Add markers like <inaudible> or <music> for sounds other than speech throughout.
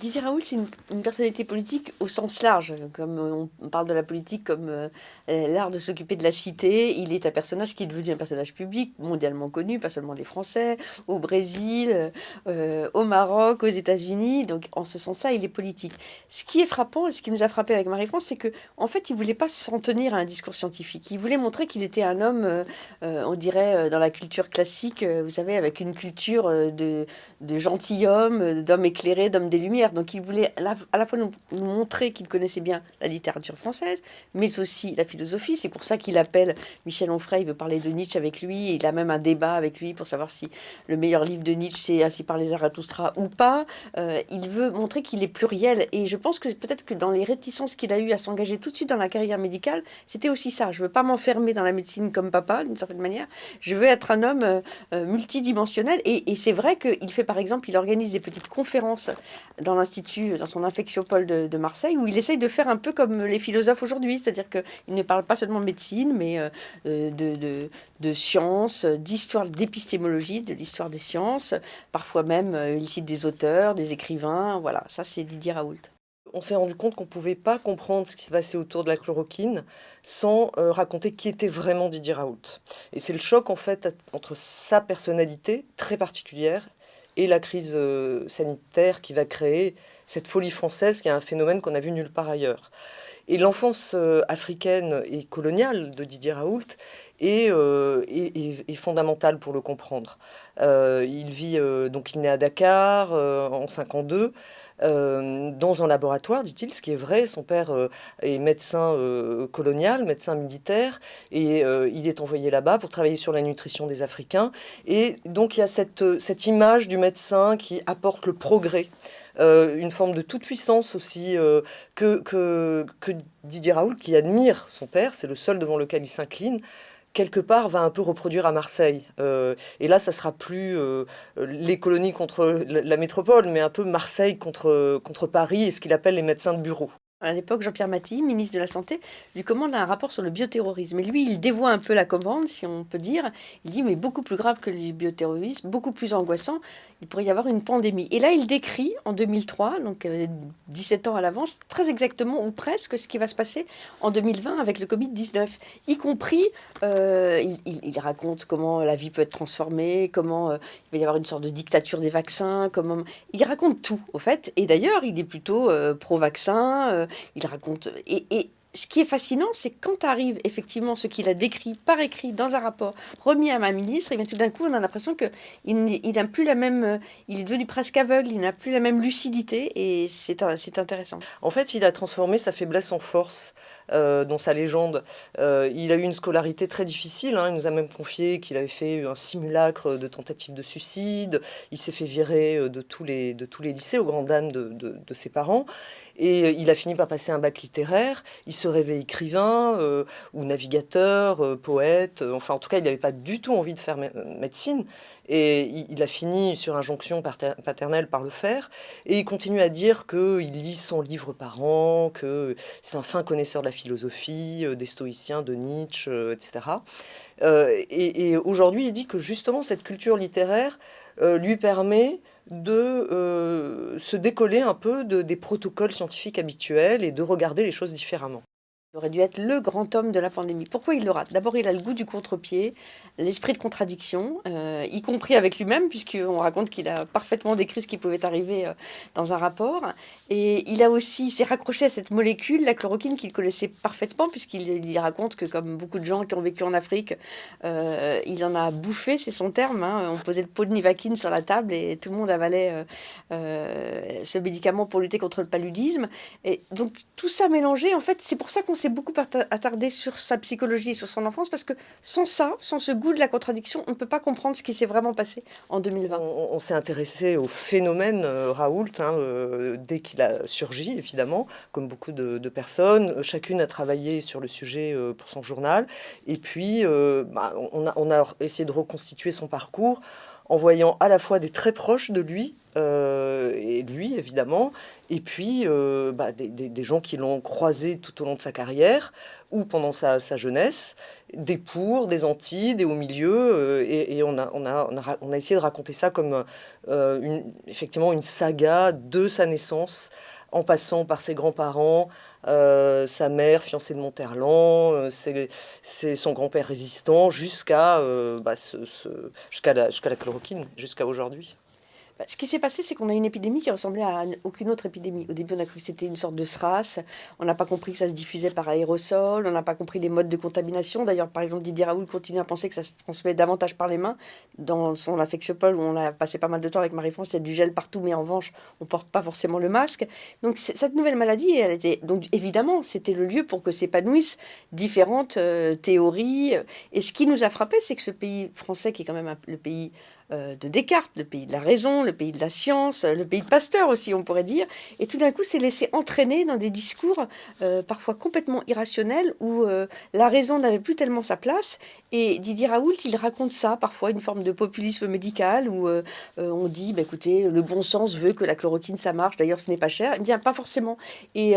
Didier Raoult, c'est une, personnalité politique au sens large. Comme on parle de la politique comme euh, l'art de s'occuper de la cité, il est un personnage qui est devenu un personnage public, mondialement connu, pas seulement des Français, au Brésil, euh, au Maroc, aux États-Unis. Donc, en ce sens-là, il est politique. Ce qui est frappant, ce qui nous a frappé avec Marie-France, c'est qu'en en fait, il voulait pas s'en tenir à un discours scientifique. Il voulait montrer qu'il était un homme, euh, on dirait, dans la culture classique, vous savez, avec une culture de gentilhomme, d'homme éclairé, d'homme des Lumières donc il voulait à la, fois nous, montrer qu'il connaissait bien la littérature française, mais aussi la philosophie. C'est pour ça qu'il appelle Michel Onfray, il veut parler de Nietzsche avec lui. il a même un débat avec lui pour savoir si le meilleur livre de Nietzsche, c'est Ainsi par les Zarathustra ou pas. Euh, il veut montrer qu'il est pluriel. Et je pense que peut-être que dans les réticences qu'il a eues à s'engager tout de suite dans la carrière médicale, c'était aussi ça. Je veux pas m'enfermer dans la médecine comme papa, d'une certaine manière. Je veux être un homme euh, multidimensionnel. Et, et c'est vrai qu'il fait, par exemple, il organise des petites conférences dans l'Institut, dans son infectiopole de, de, Marseille, où il essaye de faire un peu comme les philosophes aujourd'hui, c'est-à-dire qu'il ne parle pas seulement de médecine, mais euh, euh, de, de, sciences, d'histoire, d'épistémologie, de l'histoire des sciences. Parfois même, euh, il cite des auteurs, des écrivains. Voilà, ça c'est Didier Raoult. On s'est rendu compte qu'on ne pouvait pas comprendre ce qui se passait autour de la chloroquine sans raconter qui était vraiment Didier Raoult. Et c'est le choc en fait entre sa personnalité très particulière et la crise euh, sanitaire qui va créer cette folie française qui est un phénomène qu'on a vu nulle part ailleurs. Et l'enfance euh, africaine et coloniale de Didier Raoult est, euh, fondamentale pour le comprendre. il vit, donc il naît à Dakar en 52, euh, dans un laboratoire, dit-il, ce qui est vrai. Son père euh, est médecin euh, colonial, médecin militaire, et il est envoyé là-bas pour travailler sur la nutrition des Africains. Et donc il y a cette, cette image du médecin qui apporte le progrès. une forme de toute puissance aussi que, que, que Didier Raoult, qui admire son père, c'est le seul devant lequel il s'incline, quelque part, va un peu reproduire à Marseille. Euh, et là, ça sera plus euh, les colonies contre la, métropole, mais un peu Marseille contre, contre Paris et ce qu'il appelle les médecins de bureau. À l'époque, Jean-Pierre Maty, ministre de la Santé, lui commande un rapport sur le bioterrorisme. Et lui, il dévoie un peu la commande, si on peut dire. Il dit, mais beaucoup plus grave que le bioterrorisme, beaucoup plus angoissant, il pourrait y avoir une pandémie. Et là, il décrit, en 2003, donc 17 euh, ans à l'avance, très exactement, ou presque, ce qui va se passer en 2020 avec le Covid-19. Y compris, euh, il, raconte comment la vie peut être transformée, comment euh, il va y avoir une sorte de dictature des vaccins, comment... Il raconte tout, au fait. Et d'ailleurs, il est plutôt pro-vaccin il raconte. Et, ce qui est fascinant, c'est quand arrive effectivement ce qu'il a décrit par écrit dans un rapport remis à ma ministre, et bien tout d'un coup, on a l'impression qu'il il n'a plus la même. Il est devenu presque aveugle, il n'a plus la même lucidité, et c'est intéressant. En fait, il a transformé sa faiblesse en force. Euh, dans sa légende. Euh, il a eu une scolarité très difficile. Hein. Il nous a même confié qu'il avait fait un simulacre de tentative de suicide. Il s'est fait virer euh, de tous, les, de tous les lycées, au grand dam de, de, ses parents. Et il a fini par passer un bac littéraire. Il se rêvait écrivain ou navigateur, poète. Enfin, en tout cas, il n'avait pas du tout envie de faire médecine. Et il a fini sur injonction paternelle par le faire. Et il continue à dire qu'il lit 100 livres par an, que c'est un fin connaisseur de la philosophie, euh, des stoïciens, de Nietzsche, euh, etc. Euh, et, aujourd'hui, il dit que justement cette culture littéraire lui permet de se décoller un peu de, des protocoles scientifiques habituels et de regarder les choses différemment. Il aurait dû être le grand homme de la pandémie. Pourquoi il le rate D'abord, il a le goût du contre-pied, l'esprit de contradiction, euh, y compris avec lui-même, puisqu'on raconte qu'il a parfaitement décrit ce qui pouvait arriver euh, dans un rapport. Et il a aussi s'est raccroché à cette molécule, la chloroquine, qu'il connaissait parfaitement, puisqu'il raconte que, comme beaucoup de gens qui ont vécu en Afrique, euh, il en a bouffé, c'est son terme. Hein. On posait le pot de nivaquine sur la table et tout le monde avalait ce médicament pour lutter contre le paludisme. Et donc, tout ça mélangé, en fait, c'est pour ça qu'on s'est beaucoup attardé sur sa psychologie et sur son enfance, parce que sans ça, sans ce goût de la contradiction, on ne peut pas comprendre ce qui s'est vraiment passé en 2020. On, s'est intéressé au phénomène euh, Raoult hein, euh, dès qu'il a surgi, évidemment, comme beaucoup de, personnes. Chacune a travaillé sur le sujet euh, pour son journal. Et puis, bah, on, a, on a essayé de reconstituer son parcours en voyant à la fois des très proches de lui, euh, et lui évidemment, et puis euh, bah, des, gens qui l'ont croisé tout au long de sa carrière ou pendant sa, jeunesse, des pour, des anti, des au milieu, euh, et, on, a, on, a, on, a, essayé de raconter ça comme une, effectivement une saga de sa naissance, en passant par ses grands-parents, sa mère, fiancée de Monterland, c'est son grand-père résistant, jusqu'à bah, la, la chloroquine, jusqu'à aujourd'hui. Bah, ce qui s'est passé, c'est qu'on a une épidémie qui ressemblait à aucune autre épidémie. Au début, on a cru que c'était une sorte de SRAS. On n'a pas compris que ça se diffusait par aérosol. On n'a pas compris les modes de contamination. D'ailleurs, par exemple, Didier Raoul continue à penser que ça se transmet davantage par les mains. Dans son Affexopol, où on a passé pas mal de temps avec Marie-France, il y a du gel partout, mais en revanche, on porte pas forcément le masque. Donc, cette nouvelle maladie, elle était. Donc, évidemment, c'était le lieu pour que s'épanouissent différentes euh, théories. Et ce qui nous a frappé, c'est que ce pays français, qui est quand même le pays euh, de Descartes, le pays de la raison, le pays de la science, le pays de Pasteur aussi, on pourrait dire, et tout d'un coup s'est laissé entraîner dans des discours euh, parfois complètement irrationnels où euh, la raison n'avait plus tellement sa place. Et Didier Raoult, il raconte ça, parfois une forme de populisme médical où on dit, bah, écoutez, le bon sens veut que la chloroquine ça marche, d'ailleurs ce n'est pas cher. Eh bien, pas forcément. Et,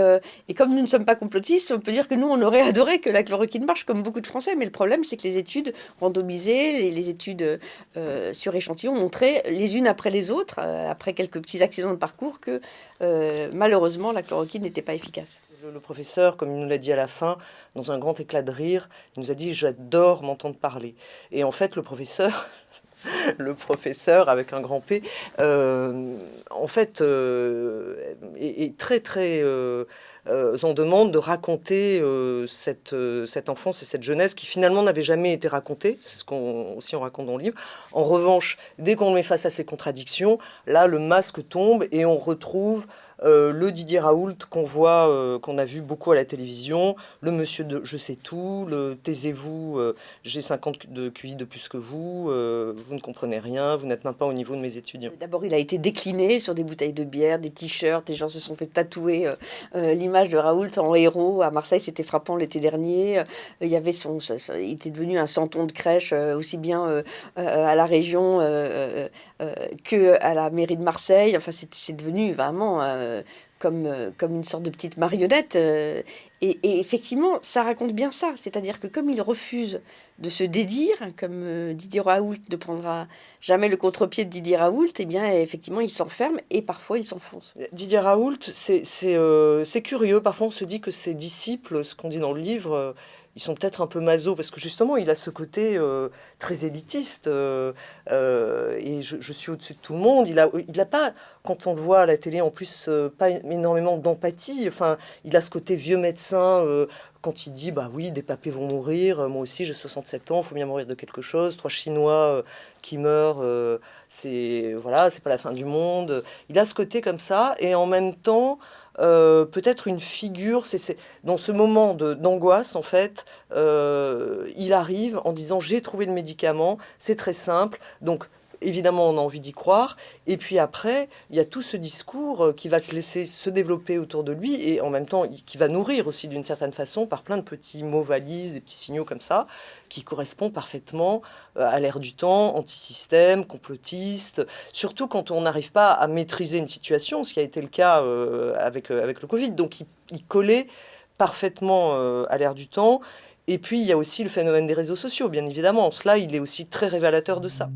et comme nous ne sommes pas complotistes, on peut dire que nous, on aurait <laughs> adoré que la chloroquine marche, comme beaucoup de Français, mais le problème, c'est que les études randomisées, les, les études sur échantillons montraient les unes après les autres, euh, après quelques petits accidents de parcours, que euh, malheureusement la chloroquine n'était pas efficace. Le professeur, comme il nous l'a dit à la fin, dans un grand éclat de rire, il nous a dit j'adore m'entendre parler. Et en fait, le professeur, <laughs> le professeur avec un grand P, euh, en fait, est, très très euh, on demande de raconter euh, cette, euh, cette enfance et cette jeunesse qui finalement n'avait jamais été racontée, c'est ce qu'on aussi on raconte dans le livre. En revanche, dès qu'on met face à ces contradictions, là le masque tombe et on retrouve euh, le Didier Raoult qu'on voit, euh, qu'on a vu beaucoup à la télévision, le monsieur de Je sais tout, le taisez-vous, euh, j'ai 50 de QI de plus que vous, vous ne comprenez rien, vous n'êtes même pas au niveau de mes étudiants. D'abord, il a été décliné sur des bouteilles de bière, des t-shirts, des gens se sont fait tatouer l'image de Raoult en héros. À Marseille, c'était frappant l'été dernier. il y avait son, il était devenu un santon de crèche aussi bien à la région que à la mairie de Marseille. Enfin, c'est devenu vraiment comme, euh, comme une sorte de petite marionnette. Euh, et, effectivement, ça raconte bien ça. C'est-à-dire que comme il refuse de se dédire, comme Didier Raoult ne prendra jamais le contre-pied de Didier Raoult, et eh bien, effectivement, il s'enferme et parfois il s'enfonce. Didier Raoult, c'est curieux. Parfois, on se dit que ses disciples, ce qu'on dit dans le livre, ils sont peut-être un peu maso parce que justement il a ce côté euh, très élitiste euh, euh, et je, suis au-dessus de tout le monde. Il a, il a pas, quand on le voit à la télé en plus, pas énormément d'empathie. Enfin, il a ce côté vieux médecin quand il dit bah oui des papés vont mourir, moi aussi j'ai 67 ans, il faut bien mourir de quelque chose. Trois Chinois qui meurent, c'est voilà, c'est pas la fin du monde. Il a ce côté comme ça et en même temps. Euh, peut-être une figure, c'est dans ce moment d'angoisse, en fait, euh, il arrive en disant j'ai trouvé le médicament, c'est très simple, donc évidemment, on a envie d'y croire. Et puis après, il y a tout ce discours euh, qui va se laisser se développer autour de lui et en même temps qui va nourrir aussi d'une certaine façon par plein de petits mots valises, des petits signaux comme ça, qui correspondent parfaitement euh, à l'ère du temps, anti-système, complotiste, surtout quand on n'arrive pas à maîtriser une situation, ce qui a été le cas euh, avec, le Covid. Donc il, il collait parfaitement à l'ère du temps. Et puis, il y a aussi le phénomène des réseaux sociaux, bien évidemment. Cela, il est aussi très révélateur de ça.